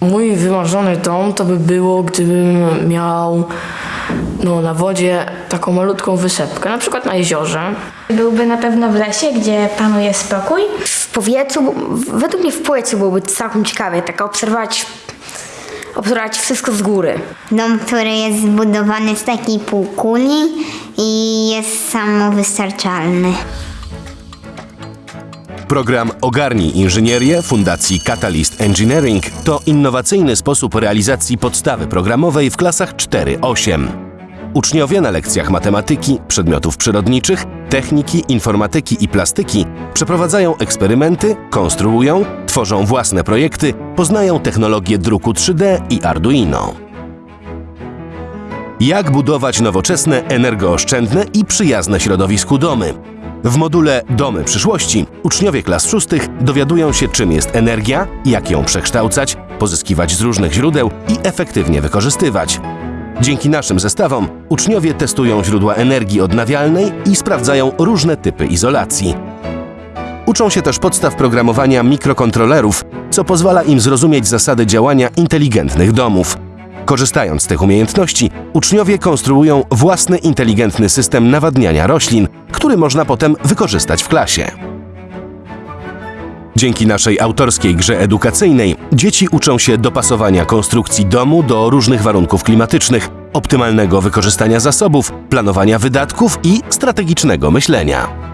Mój wymarzony dom to by było, gdybym miał no, na wodzie taką malutką wysepkę, na przykład na jeziorze. Byłby na pewno w lesie, gdzie panuje spokój. W powietrzu, według mnie w powietrzu byłoby całkiem ciekawie, tak obserwować, obserwować wszystko z góry. Dom, który jest zbudowany z takiej półkuli i jest samowystarczalny. Program Ogarnij Inżynierię Fundacji Catalyst Engineering to innowacyjny sposób realizacji podstawy programowej w klasach 4-8. Uczniowie na lekcjach matematyki, przedmiotów przyrodniczych, techniki, informatyki i plastyki przeprowadzają eksperymenty, konstruują, tworzą własne projekty, poznają technologię druku 3D i Arduino. Jak budować nowoczesne, energooszczędne i przyjazne środowisku domy? W module Domy przyszłości uczniowie klas szóstych dowiadują się, czym jest energia, jak ją przekształcać, pozyskiwać z różnych źródeł i efektywnie wykorzystywać. Dzięki naszym zestawom uczniowie testują źródła energii odnawialnej i sprawdzają różne typy izolacji. Uczą się też podstaw programowania mikrokontrolerów, co pozwala im zrozumieć zasady działania inteligentnych domów. Korzystając z tych umiejętności, uczniowie konstruują własny inteligentny system nawadniania roślin, który można potem wykorzystać w klasie. Dzięki naszej autorskiej grze edukacyjnej dzieci uczą się dopasowania konstrukcji domu do różnych warunków klimatycznych, optymalnego wykorzystania zasobów, planowania wydatków i strategicznego myślenia.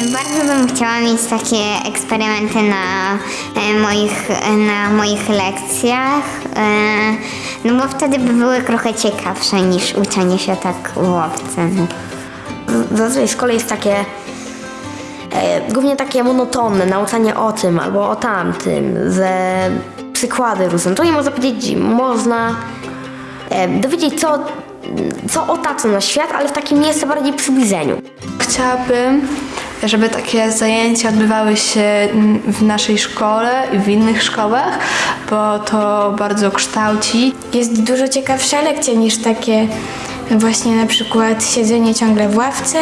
Bardzo bym chciała mieć takie eksperymenty na e, moich, na moich lekcjach, e, no bo wtedy by były trochę ciekawsze niż uczenie się tak no. Zazwyczaj w szkole jest takie, e, głównie takie monotonne, nauczanie o tym albo o tamtym, ze przykłady różne. To nie można powiedzieć, można e, dowiedzieć co, co otacza nasz świat, ale w takim miejscu bardziej przybliżeniu. Chciałabym, żeby takie zajęcia odbywały się w naszej szkole i w innych szkołach, bo to bardzo kształci. Jest dużo ciekawsza lekcja niż takie właśnie na przykład siedzenie ciągle w ławce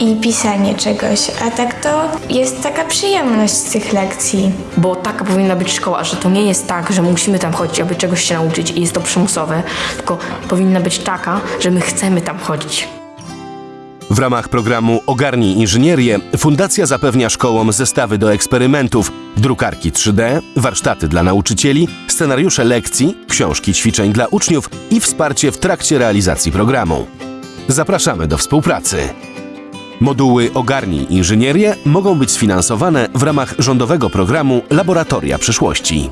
i pisanie czegoś. A tak to jest taka przyjemność z tych lekcji. Bo taka powinna być szkoła, że to nie jest tak, że musimy tam chodzić, aby czegoś się nauczyć i jest to przymusowe, tylko powinna być taka, że my chcemy tam chodzić. W ramach programu Ogarnij Inżynierię Fundacja zapewnia szkołom zestawy do eksperymentów, drukarki 3D, warsztaty dla nauczycieli, scenariusze lekcji, książki ćwiczeń dla uczniów i wsparcie w trakcie realizacji programu. Zapraszamy do współpracy. Moduły Ogarnij Inżynierię mogą być sfinansowane w ramach rządowego programu Laboratoria Przyszłości.